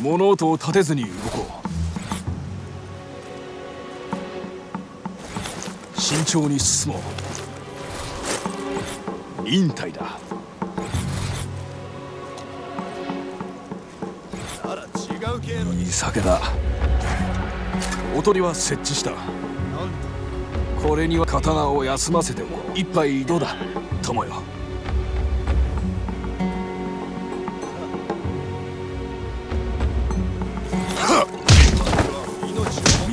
物音を立てずに動こう。慎重に進もう。忍耐だ。あら違う経路いい酒だ。おとりは設置した。これには刀を休ませておこう。一杯どうだ。友よ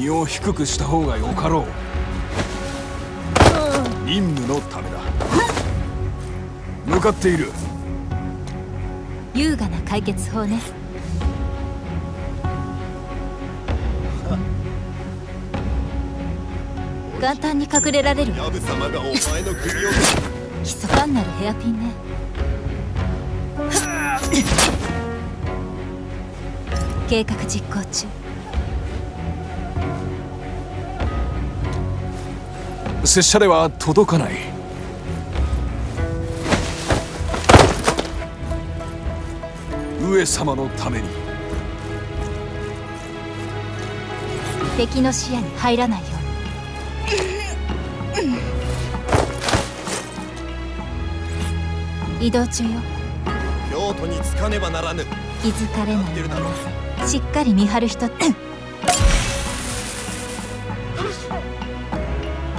身を低くした方がよかろう。任務のためだ。向かっている。優雅な解決法ね。簡単に隠れられる。ヤブ様がお前の首を密かんなるヘアピンね。計画実行中。拙者では届かない。上様のために。敵の視野に入らないように。移動中よ。京都に着かねばならぬ。気づかれないしっかり見張る人って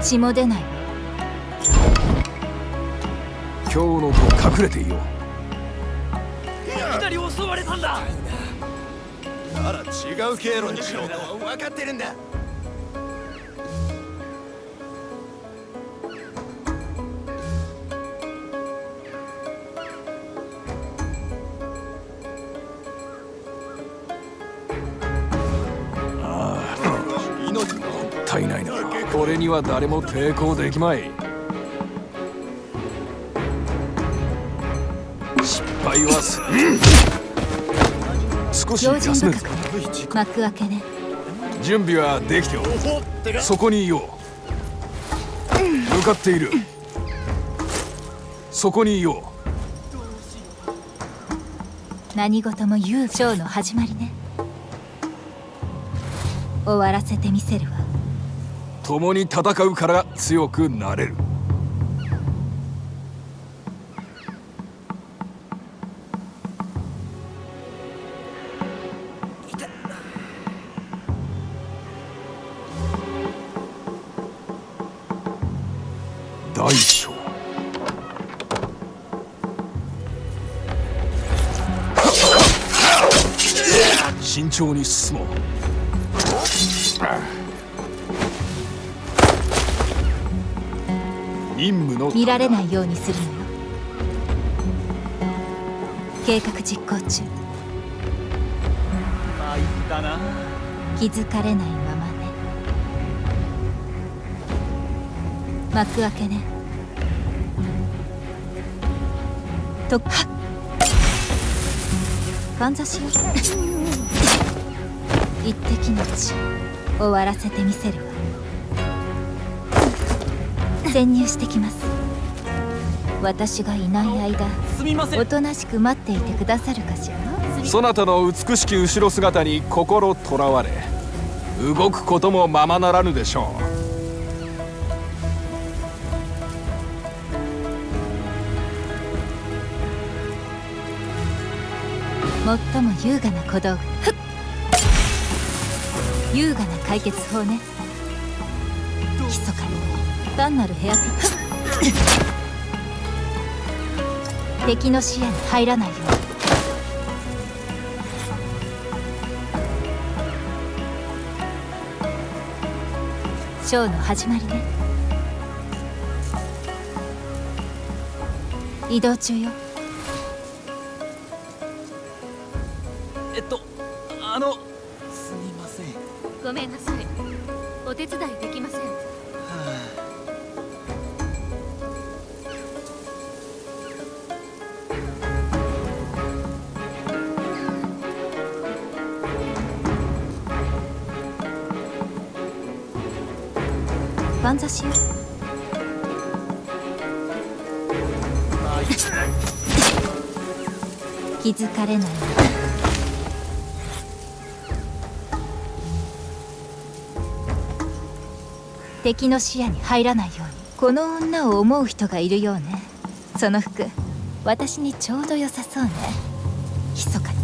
血も出ない。わ今日のと隠れていよう。あら違う経路にしようと分かってるんだなこれには誰も抵抗できまい。失敗はす少し用心休める幕開けね。準備はできておる。そこにいよう。向かっている。そこにいよ何事も言うショーの始まりね。終わらせてみせるわ。う共に戦うから強くなれる。大将。慎重に進もう。任務の見られないようにするのよ。計画実行中。参ったな。気づかれないままね。幕開けね。とはっ。かんざしよ 一滴の血終わらせてみせるわ潜入してきます。私がいない間すみません。おとなしく待っていてくださるかしら？そなたの美しき後ろ姿に心とらわれ動くこともままならぬでしょ最も優雅な小道具優雅な解決法ね単なるヘアピッチ敵の視野に入らないように。ショーの始まりね。移動中よ。しよう。気づかれない。敵の視野に入らないように。この女を思う人がいるようね。その服私にちょうど良さそうね。密かに。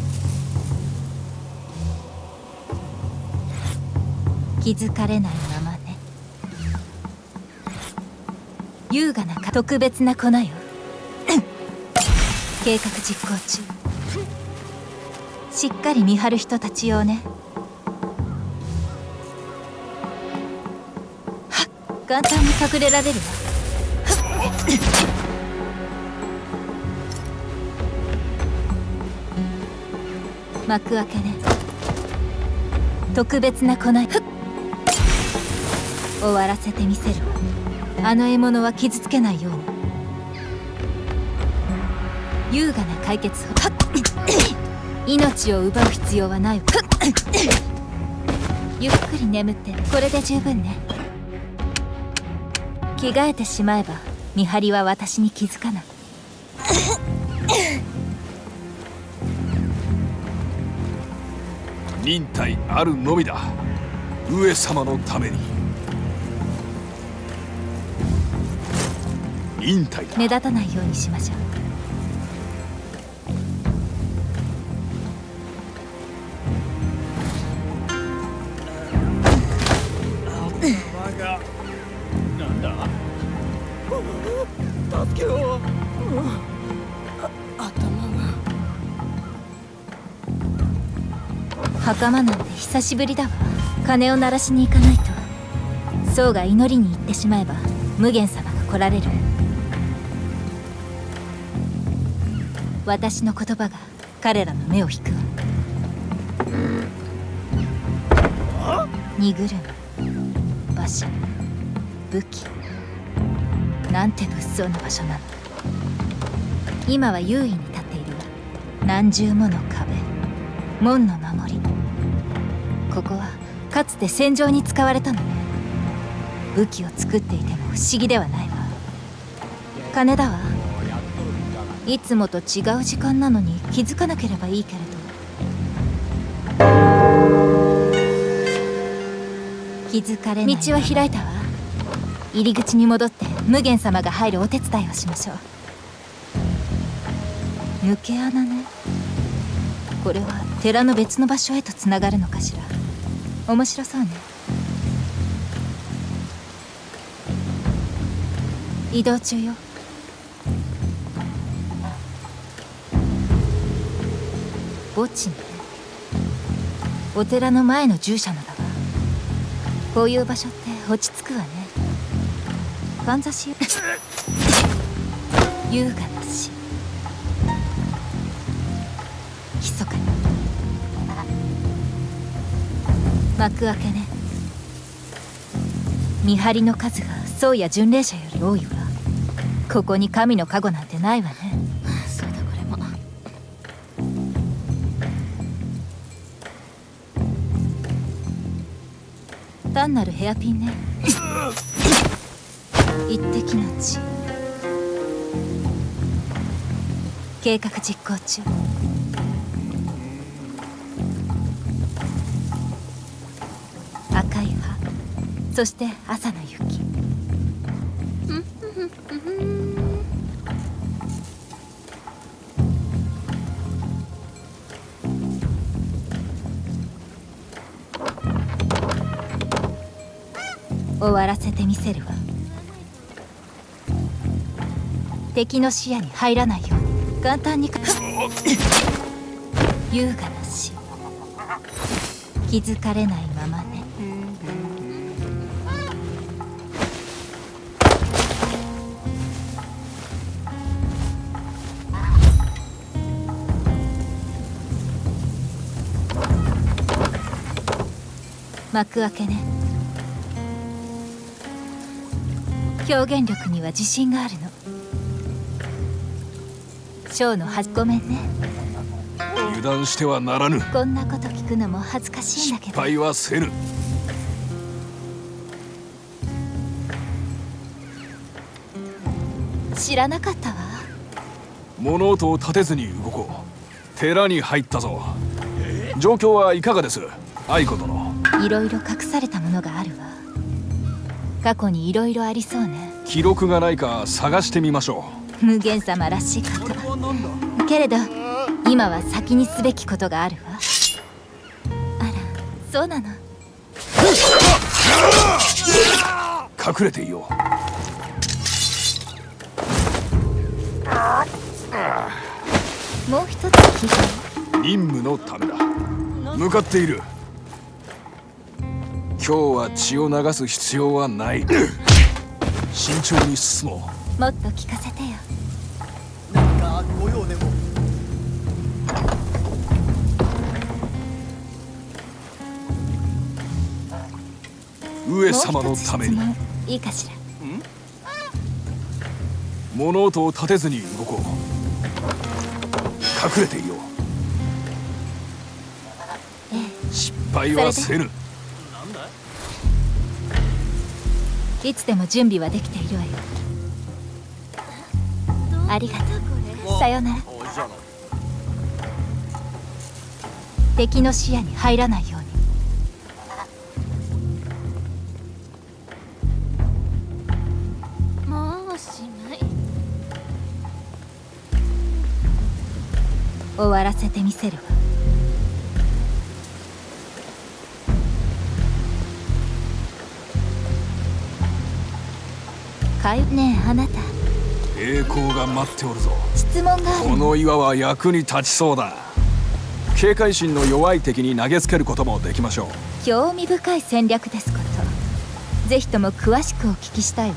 気づかれないまま。優雅な特別な粉よ。計画実行中。しっかり見張る人たち用ね。はっ。簡単に隠れられるわ。幕開けね。特別な粉。よ終わらせてみせるわ。あの獲物は傷つけないように。優雅な解決法命を奪う必要はない。わゆっくり眠ってこれで十分ね。着替えてしまえば見張りは私に気づかない。忍耐あるのみだ。上様のために忍耐だ。目立たないようにしましょう。なんだ？助けろ袴なんて久しぶりだわ。鐘を鳴らしに行かないと。僧が祈りに行ってしまえば無限様が来られる私の言葉が彼らの目を引くわ。荷車馬車武器なんて物騒な場所なの。今は優位に立っているわ。何重もの壁門の守り。ここはかつて戦場に使われたのね。武器を作っていても不思議ではないわ。金だわ。いつもと違う時間なのに気づかなければいいけれど。気づかれない。道は開いたわ。入り口に戻って無限様が入るお手伝いをしましょう。抜け穴ね。これは寺の別の場所へとつながるのかしら。面白そうね。移動中よ墓地ね。お寺の前の従者のだわこういう場所って落ち着くわね。かんざし。優雅な死密かに。幕開けね。見張りの数が僧や巡礼者より多いわ。ここに神の加護なんてないわね。単なるヘアピンね。一滴の血。計画実行中。赤い葉そして朝の雪。終わらせてみせるわ。敵の視野に入らないように簡単に優雅な死。気づかれないままね。幕開けね。表現力には自信があるの。ショーのはごめんね。油断してはならぬ。こんなこと聞くのも恥ずかしいんだけど。失敗はせぬ。知らなかったわ。物音を立てずに動こう。寺に入ったぞ。状況はいかがです？愛子殿。いろいろ隠されたものがあるわ過去にいろいろありそうね。記録がないか探してみましょ無限様らしいことけれど今は先にすべきことがあるわ。あらそうなの。う隠れていよもう一つ聞い任務のためだ。向かっている今日は血を流す必要はない。慎重に進ももっと聞かせてよ。何かご用でも。う上様のために。いいかしら。物音を立てずに動こう。隠れていよう。え。失敗はせぬいつでも準備はできているわよ。ありがとう。さよなら。敵の視野に入らないように。もうおしまい。終わらせてみせるわかゆねえあなた。栄光が待っておるぞ。質問がある。この岩は役に立ちそうだ。警戒心の弱い敵に投げつけることもできましょう。興味深い戦略ですこと。ぜひとも詳しくお聞きしたいわ。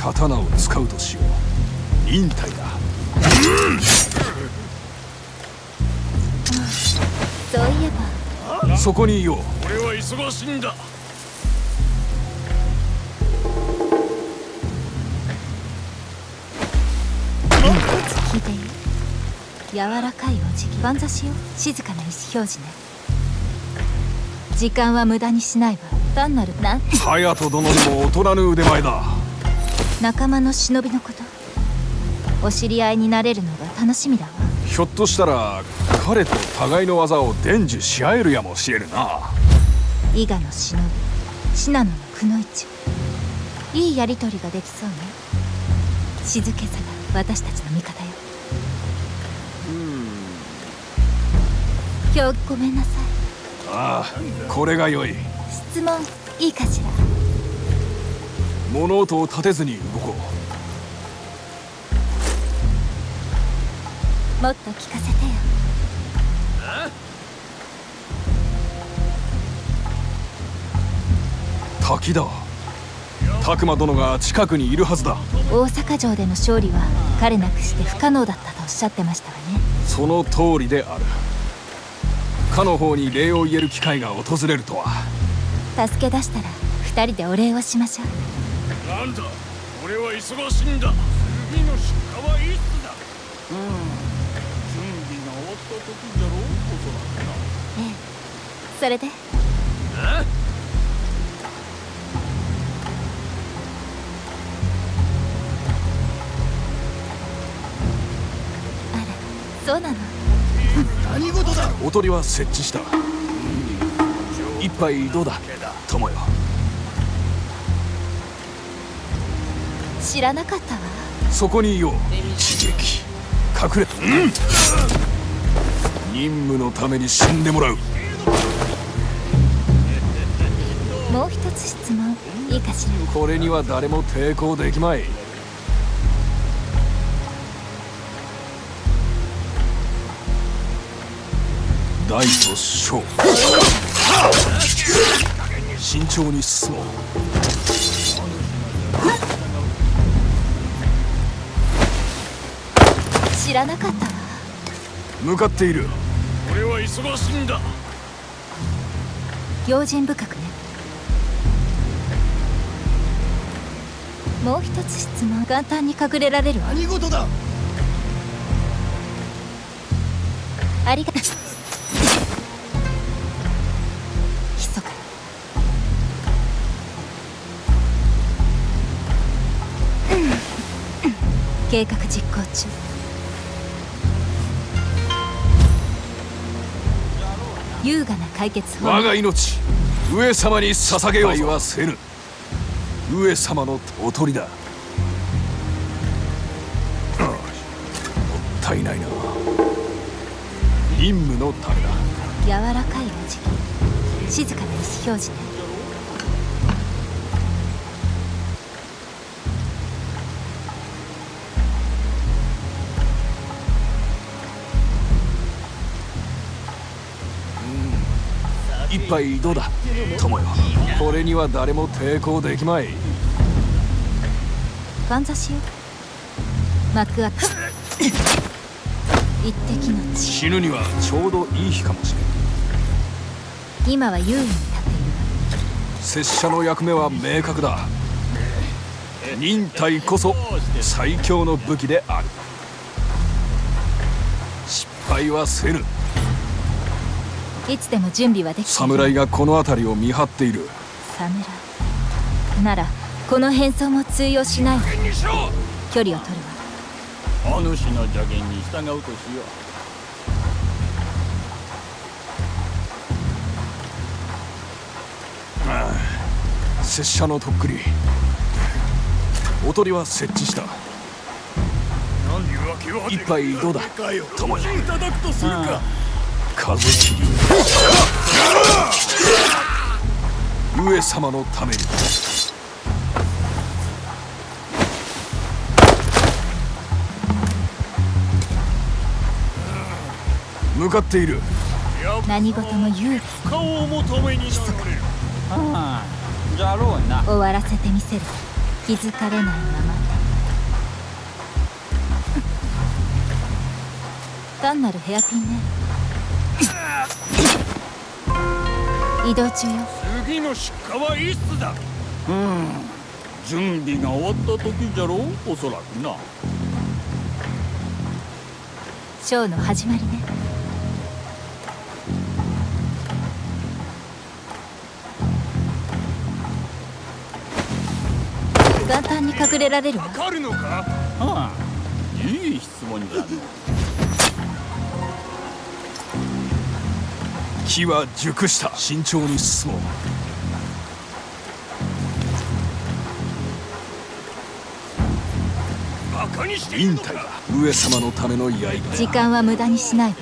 刀を使うとしよう。忍耐だ。そういえば。そこにいよう。俺は忙しいんだ柔らかいお辞儀。万座しよう。静かな意思表示ね。時間は無駄にしないわ。単なるなん？て隼人殿にも大人の腕前だ。仲間の忍びのこと。お知り合いになれるのが楽しみだわ。ひょっとしたら彼と互いの技を伝授し合えるやもしれぬな。伊賀の忍び。信濃のくの一。いいやりとりができそうね。静けさが私たちの味方よ今日ごめんなさいああこれが良い。質問いいかしら？物音を立てずに動こもっと聞かせてよ。う滝だ。拓磨殿が近くにいるはずだ。大阪城での勝利は彼なくして不可能だったとおっしゃってましたわね。その通りであるかの方に礼を言える機会が訪れるとは。助け出したら二人でお礼をしましょう。なんだ俺は忙しいんだ。次の出荷はいつだ。準備が終わった時じゃろうおそらくなええ。それで？あらそうなの？何事だ？おとりは設置した。一杯どうだ？友よ。知らなかったわ。そこにいよう。刺激隠れうん。任務のために死んでもらう。もう一つ質問。いいかしら？これには誰も抵抗できまい大と小。慎重に進もう。知らなかったわ。向かっている。俺は忙しいんだ。用心深くね。もう一つ質問。簡単に隠れられるわ。何事だ計画実行中。優雅な解決法。我が命上様に捧げようとはせぬ上様のおとりだ。もったいないな。任務のためだ。柔らかいお辞儀。静かな意思表示ね杯どうだ？友よ。これには誰も抵抗できまい。万座しよ。う幕開け。一滴の血。死ぬにはちょうどいい日かもしれん。今は優位に立っている拙者の役目は明確だ。忍耐こそ最強の武器である。失敗はせぬいつでも準備はでき侍がこの辺りを見張っている。侍ならこの変装も通用しない。距離を取るわ。お主の助言に従うとしよ拙者のとっくり。おとりは設置した。一杯どうだ？友よいただくとするか風切り上様のために向かっている何事も優雅顔を求めになるああじゃろうな終わらせてみせる気？づか。れないまま単なるヘアピンね。移動中よ。次の出荷はいつだ？うん。準備が終わった時じゃろ？うおそらくな。ショーの始まりね。簡単に隠れられるわ。わかるのか？ああいい質問じゃの木は熟した。慎重に進もう。忍耐だ上様のための刃時間は無駄にしない。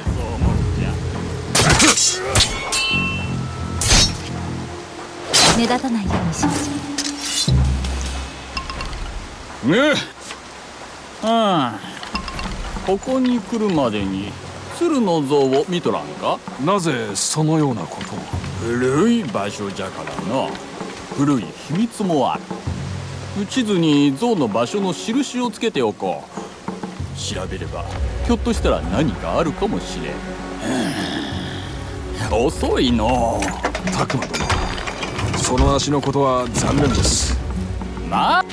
目立たないようにしましょねああここに来るまでに鶴の像を見とらんか？なぜそのようなことを？古い場所じゃからな古い秘密もある。地図に像の場所の印をつけておこう。調べればひょっとしたら何かあるかもしれん。遅いの。拓磨殿その足のことは残念です。な